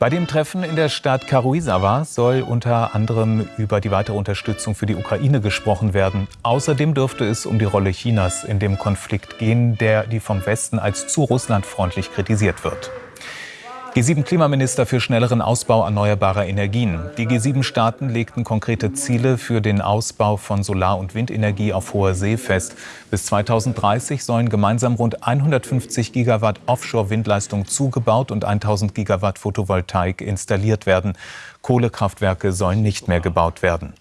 Bei dem Treffen in der Stadt Karuizawa soll unter anderem über die weitere Unterstützung für die Ukraine gesprochen werden. Außerdem dürfte es um die Rolle Chinas in dem Konflikt gehen, der die vom Westen als zu russlandfreundlich kritisiert wird. G7-Klimaminister für schnelleren Ausbau erneuerbarer Energien. Die G7-Staaten legten konkrete Ziele für den Ausbau von Solar- und Windenergie auf hoher See fest. Bis 2030 sollen gemeinsam rund 150 Gigawatt Offshore-Windleistung zugebaut und 1000 Gigawatt Photovoltaik installiert werden. Kohlekraftwerke sollen nicht mehr gebaut werden.